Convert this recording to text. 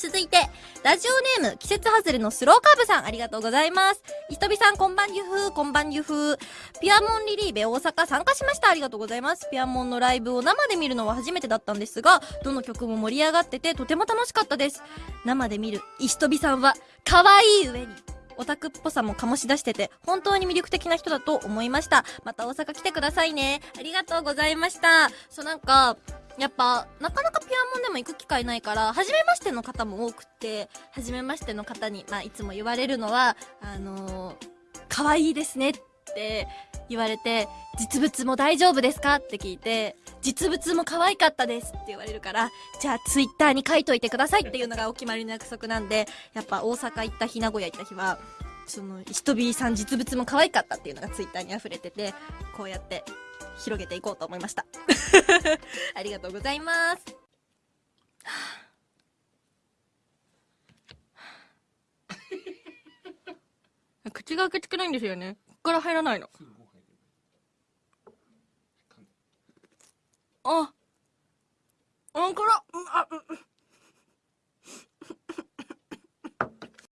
続いて、ラジオネーム、季節外れのスローカーブさん、ありがとうございます。ひとびさん、こんばんゆふー、こんばんゆふー。ピアモンリリーベ大阪参加しました。ありがとうございます。ピアモンのライブを生で見るのは初めてだったんですが、どの曲も盛り上がってて、とても楽しかったです。生で見る石飛さんは、可愛い上に、オタクっぽさも醸し出してて、本当に魅力的な人だと思いました。また大阪来てくださいね。ありがとうございました。そうなんか、やっぱ、なかなかピアモンでも行く機会ないから、初めましての方も多くって、初めましての方に、まあ、いつも言われるのは、あのー、可愛いですねって言われて、実物も大丈夫ですかって聞いて、実物も可愛かったですって言われるから、じゃあツイッターに書いといてくださいってい。うのがお決まりの約束なんで、やっぱ大阪行った日、名古屋行った日は、その、ひとびさん実物も可愛かったっていうのがツイッターに溢れてて、こうやって広げていこうと思いました。ありがとうございます。口が開けてくないんですよね。こっから入らないの。あ、